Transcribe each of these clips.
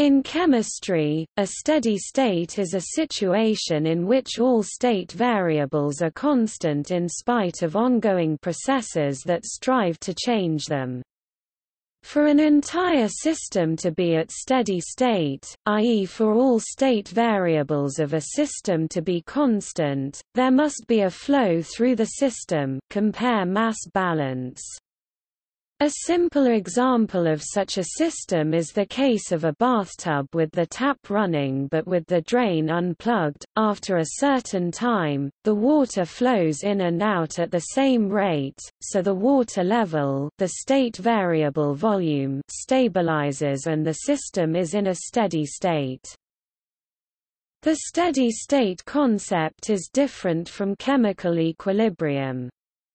In chemistry, a steady state is a situation in which all state variables are constant in spite of ongoing processes that strive to change them. For an entire system to be at steady state, i.e. for all state variables of a system to be constant, there must be a flow through the system compare mass balance. A simple example of such a system is the case of a bathtub with the tap running but with the drain unplugged. After a certain time, the water flows in and out at the same rate, so the water level, the state variable volume, stabilizes and the system is in a steady state. The steady state concept is different from chemical equilibrium.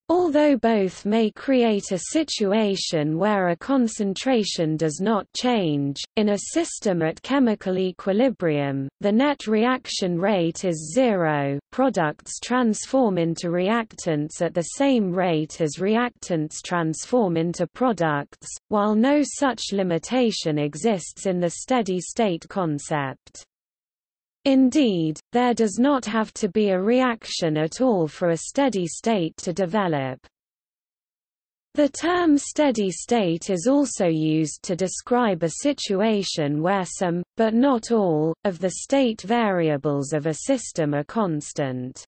Although both may create a situation where a concentration does not change, in a system at chemical equilibrium, the net reaction rate is zero, products transform into reactants at the same rate as reactants transform into products, while no such limitation exists in the steady-state concept. Indeed, there does not have to be a reaction at all for a steady state to develop. The term steady state is also used to describe a situation where some, but not all, of the state variables of a system are constant.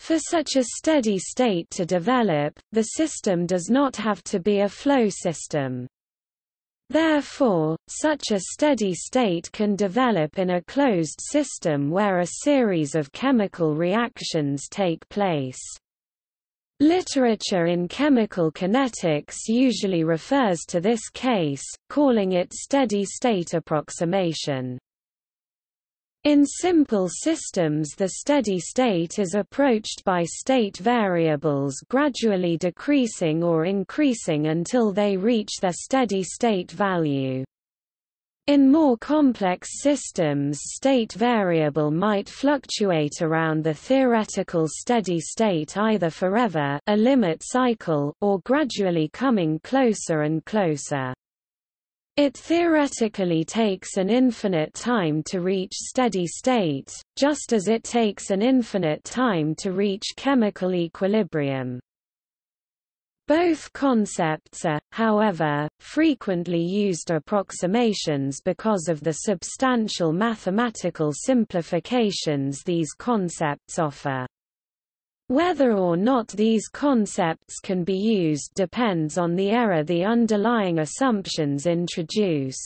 For such a steady state to develop, the system does not have to be a flow system. Therefore, such a steady state can develop in a closed system where a series of chemical reactions take place. Literature in chemical kinetics usually refers to this case, calling it steady-state approximation. In simple systems the steady state is approached by state variables gradually decreasing or increasing until they reach their steady state value. In more complex systems state variable might fluctuate around the theoretical steady state either forever a limit cycle or gradually coming closer and closer. It theoretically takes an infinite time to reach steady state, just as it takes an infinite time to reach chemical equilibrium. Both concepts are, however, frequently used approximations because of the substantial mathematical simplifications these concepts offer. Whether or not these concepts can be used depends on the error the underlying assumptions introduce.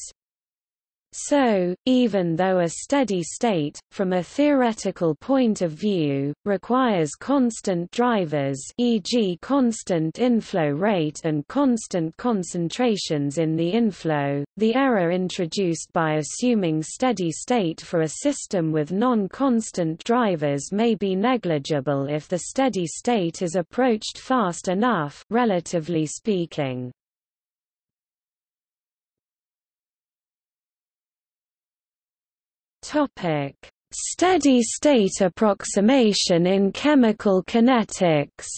So, even though a steady state, from a theoretical point of view, requires constant drivers e.g. constant inflow rate and constant concentrations in the inflow, the error introduced by assuming steady state for a system with non-constant drivers may be negligible if the steady state is approached fast enough relatively speaking. Topic: Steady-state approximation in chemical kinetics.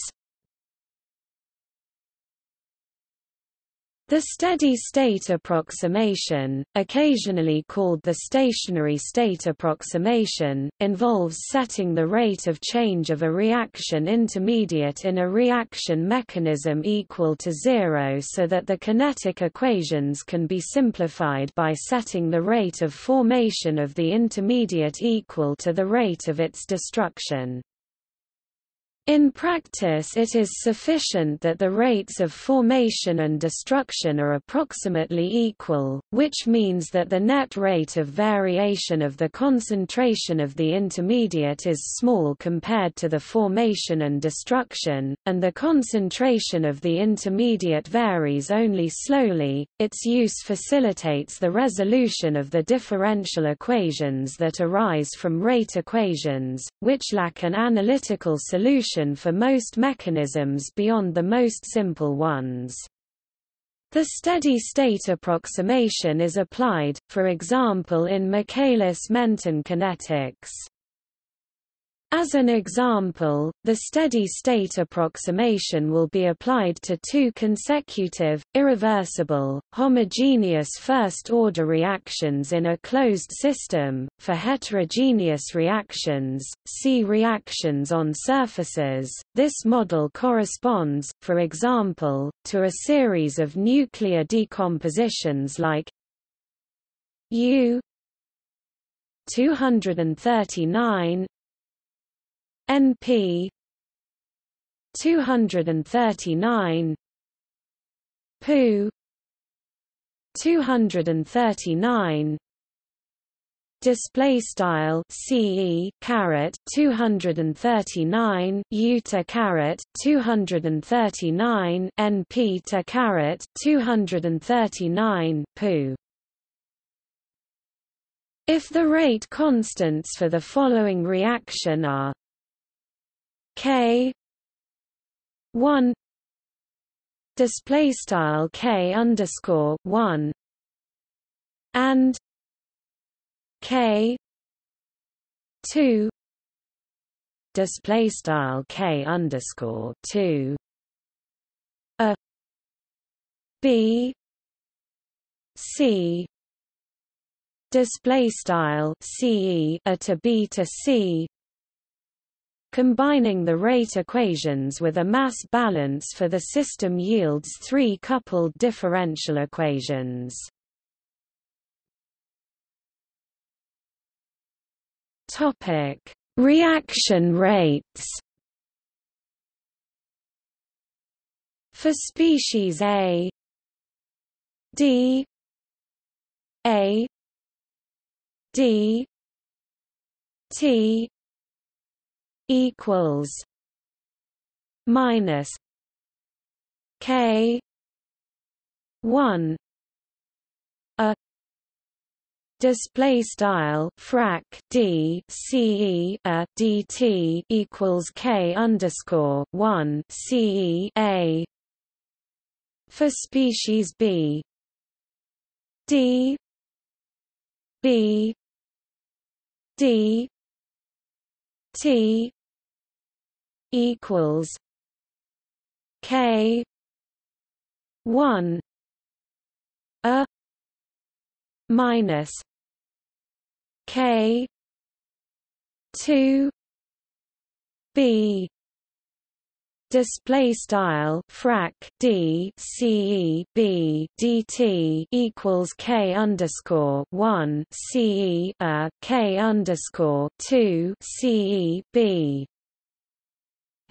The steady-state approximation, occasionally called the stationary state approximation, involves setting the rate of change of a reaction intermediate in a reaction mechanism equal to zero so that the kinetic equations can be simplified by setting the rate of formation of the intermediate equal to the rate of its destruction. In practice it is sufficient that the rates of formation and destruction are approximately equal, which means that the net rate of variation of the concentration of the intermediate is small compared to the formation and destruction, and the concentration of the intermediate varies only slowly. Its use facilitates the resolution of the differential equations that arise from rate equations, which lack an analytical solution for most mechanisms beyond the most simple ones. The steady-state approximation is applied, for example in Michaelis-Menten kinetics. As an example, the steady-state approximation will be applied to two consecutive, irreversible, homogeneous first-order reactions in a closed system. For heterogeneous reactions, see reactions on surfaces. This model corresponds, for example, to a series of nuclear decompositions like U 239 NP 239 Pu 239 display style CE caret 239 U to 239 NP to caret 239 Pu if the rate constants for the following reaction are K one display style K underscore one and K two display style K underscore two a B C display style CE a to B to C Combining the rate equations with a mass balance for the system yields three coupled differential equations. Topic: Reaction rates. For species A, D A D T equals minus K one a display style frac d ce a dt equals k underscore one ce a for species b. D b d t equals K one a minus K two B. Display style frac d ce b dt equals k underscore one ce a k underscore two ce b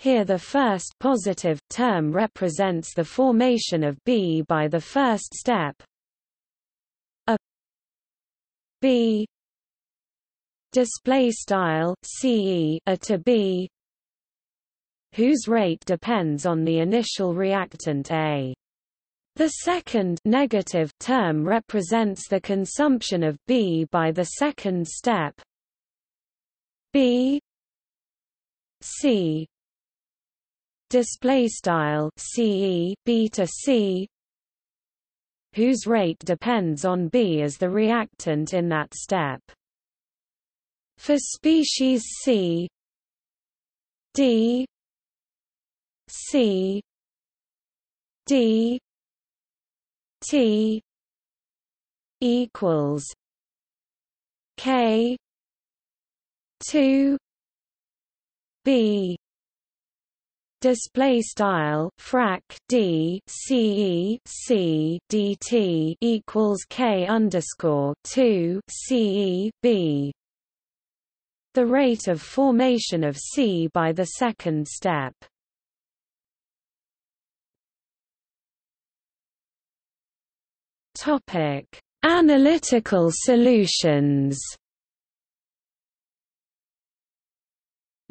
here the first positive term represents the formation of B by the first step. A B display style CE a to B whose rate depends on the initial reactant A. The second negative term represents the consumption of B by the second step B C display style CE B to C whose rate depends on B as the reactant in that step. For species C D C D T equals K two B display style frac d ce c dt equals k underscore 2 ce b. The rate of formation of c by the second step. Topic analytical solutions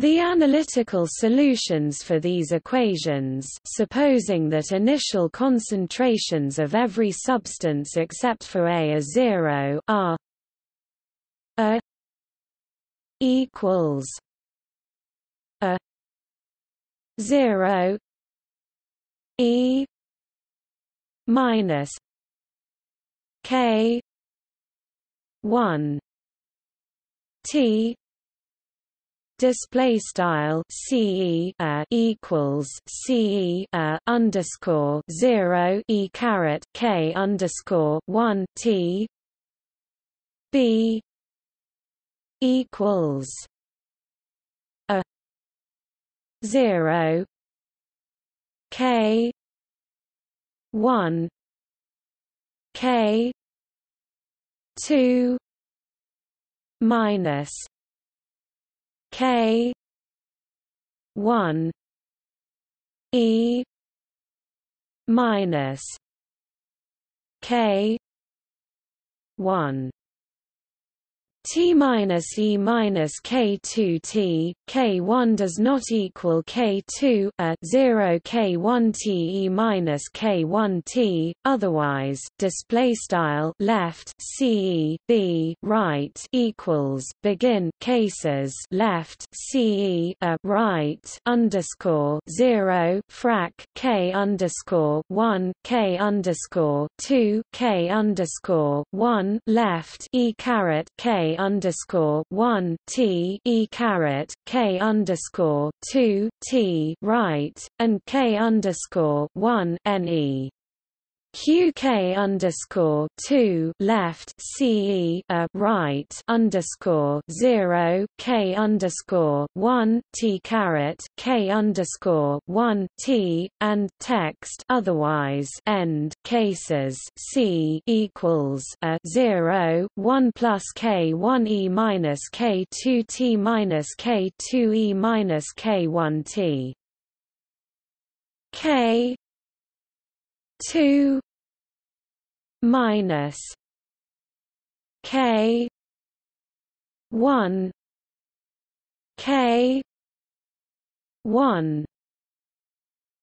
The analytical solutions for these equations supposing that initial concentrations of every substance except for A are zero are A equals A zero E minus K one T display style ce uh, equals ce uh, underscore zero e caret k underscore one t b equals a zero k one k two minus K one E minus K one T minus E minus K2 T, K1 does not equal K2 a 0 K1 T E minus K1 T, otherwise, display style left C E B right equals begin cases left CE a right underscore 0 frac K underscore 1 K underscore 2 K underscore 1 left E caret K underscore one T E caret K underscore two T right and K underscore one NE QK underscore two left CE a right underscore zero K underscore one T caret K underscore one T and text otherwise end cases C equals a zero one plus K one E minus K two T minus K two E minus K one T. K two minus K one K one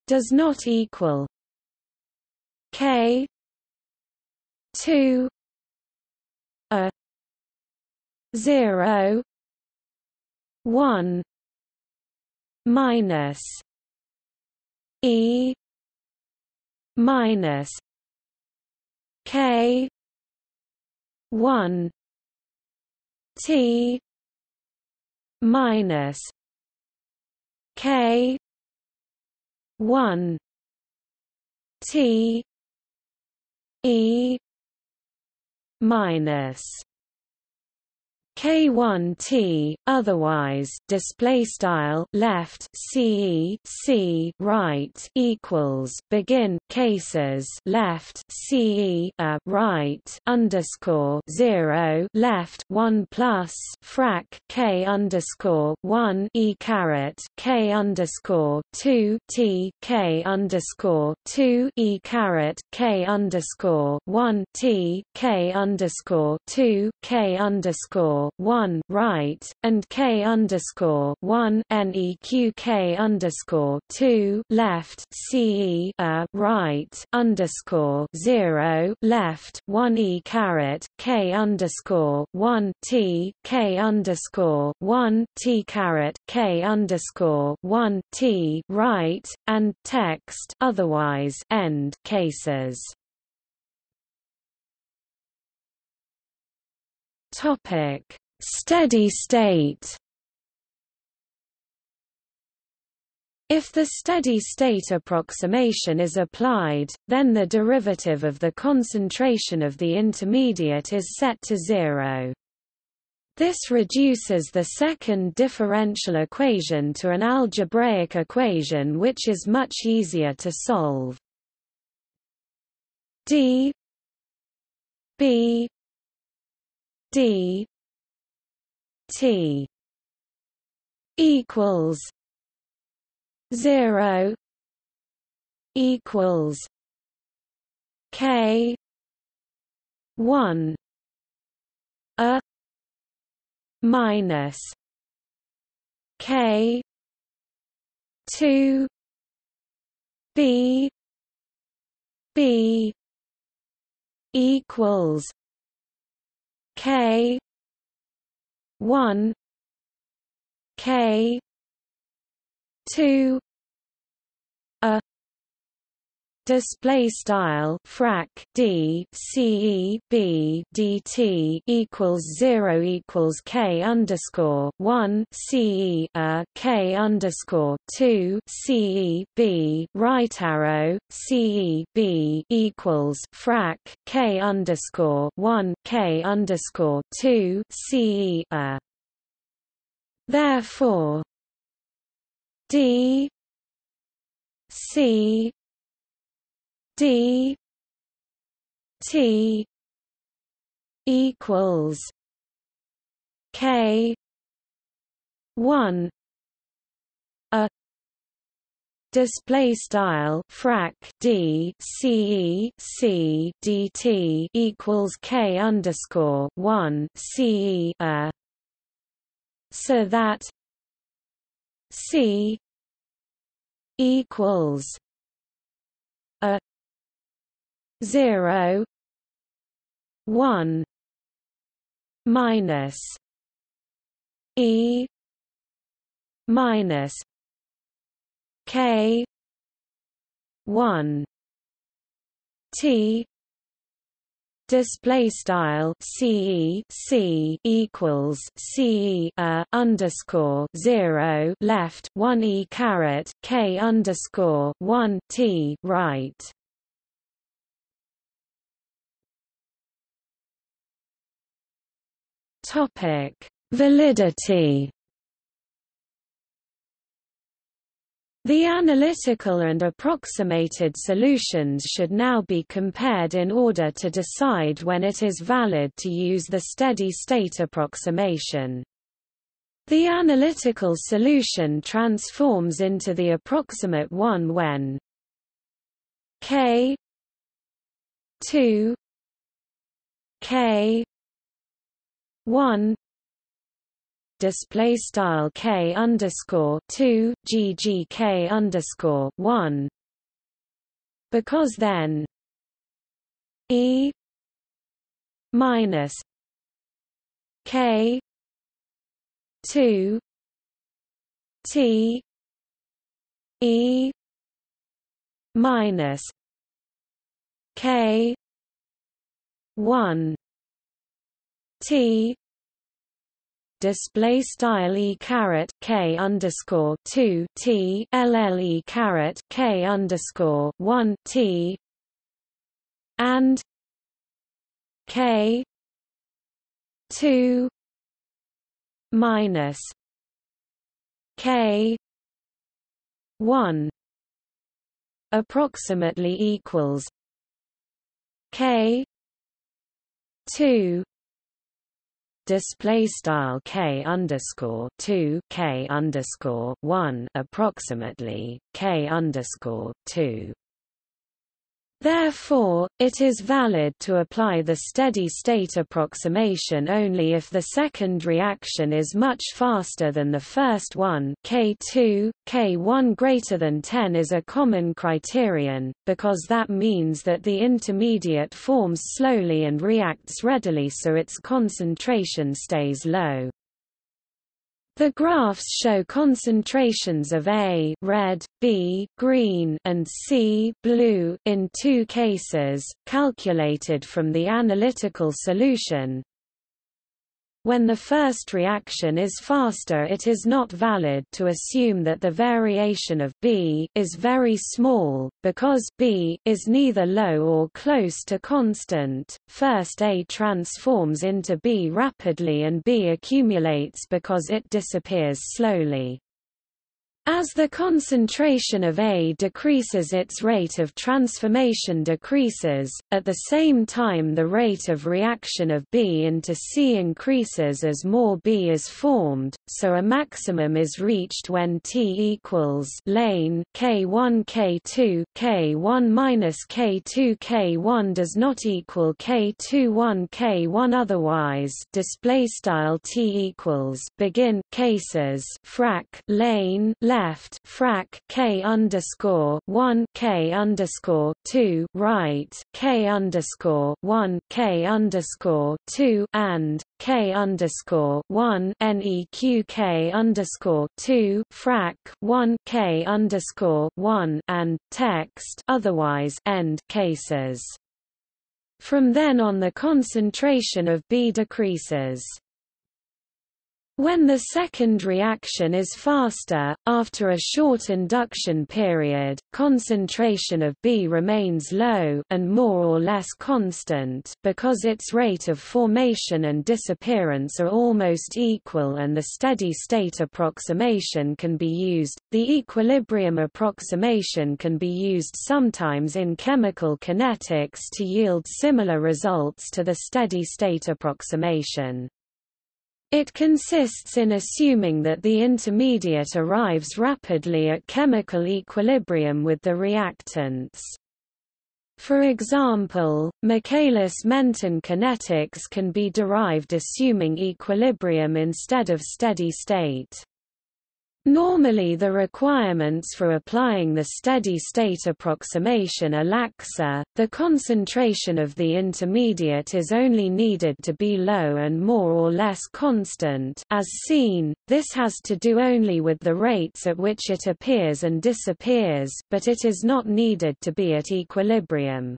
does not equal K two a zero one minus E minus K one T minus K one T E minus K1T, otherwise display style left CE C right equals begin cases left CE a right underscore zero left one plus frac K underscore one E caret K underscore two T K underscore two E caret K underscore one T K underscore two K underscore one right and K underscore one NEQ K underscore two left CE a uh, right underscore zero left one E caret K underscore one T K underscore one T caret K underscore one T right and text otherwise end cases. Topic: Steady state. If the steady state approximation is applied, then the derivative of the concentration of the intermediate is set to zero. This reduces the second differential equation to an algebraic equation which is much easier to solve. d b d t equals 0 equals k 1 a minus k 2 b b equals K one K two a display style frac d ce b dt equals 0 equals k underscore 1 ce a k underscore 2 c e b. Right arrow ce b equals frac k underscore 1 k underscore 2 ce a. Therefore d c D T equals K one a display style frac d c c dt equals k underscore one c a so that c equals 0 1 minus e minus k 1 t display style ce c equals ce underscore zero left one e caret k underscore one t right Topic: Validity. The analytical and approximated solutions should now be compared in order to decide when it is valid to use the steady-state approximation. The analytical solution transforms into the approximate one when k 2 k one display style k underscore two ggk underscore one because then e minus k two t e minus k one T. Display style e caret k underscore two T caret k underscore one T. And K two minus K one approximately equals K two display style k underscore two k underscore one approximately k underscore two Therefore, it is valid to apply the steady-state approximation only if the second reaction is much faster than the first one K2, K1 greater than 10 is a common criterion, because that means that the intermediate forms slowly and reacts readily so its concentration stays low. The graphs show concentrations of A red, B green and C blue in two cases, calculated from the analytical solution, when the first reaction is faster it is not valid to assume that the variation of B is very small, because B is neither low or close to constant. First A transforms into B rapidly and B accumulates because it disappears slowly. As the concentration of A decreases its rate of transformation decreases, at the same time the rate of reaction of B into C increases as more B is formed, so a maximum is reached when T equals lane K1 K2 K1 minus K2 K1 does not equal K21 K1 otherwise. Display style T equals begin cases frac lane left frac k underscore one k underscore two right k underscore one k underscore two and K underscore one NEQK underscore two frac one K underscore one and text otherwise end cases. From then on the concentration of B decreases. When the second reaction is faster, after a short induction period, concentration of B remains low and more or less constant because its rate of formation and disappearance are almost equal and the steady-state approximation can be used. The equilibrium approximation can be used sometimes in chemical kinetics to yield similar results to the steady-state approximation. It consists in assuming that the intermediate arrives rapidly at chemical equilibrium with the reactants. For example, Michaelis-Menten kinetics can be derived assuming equilibrium instead of steady state. Normally the requirements for applying the steady-state approximation are laxer, the concentration of the intermediate is only needed to be low and more or less constant as seen, this has to do only with the rates at which it appears and disappears, but it is not needed to be at equilibrium.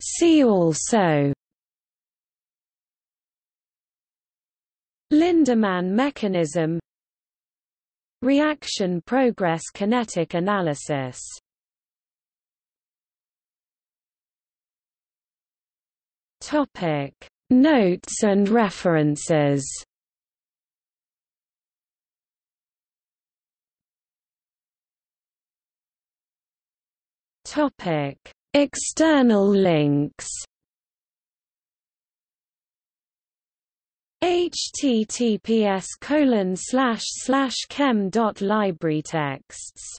See also Lindemann mechanism Reaction progress kinetic analysis. Topic Notes and references. Topic External links https colon slash slash chem dot library texts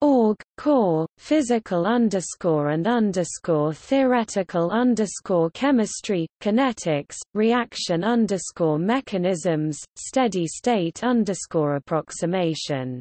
org core physical underscore and underscore theoretical underscore chemistry kinetics reaction underscore mechanisms steady state underscore approximation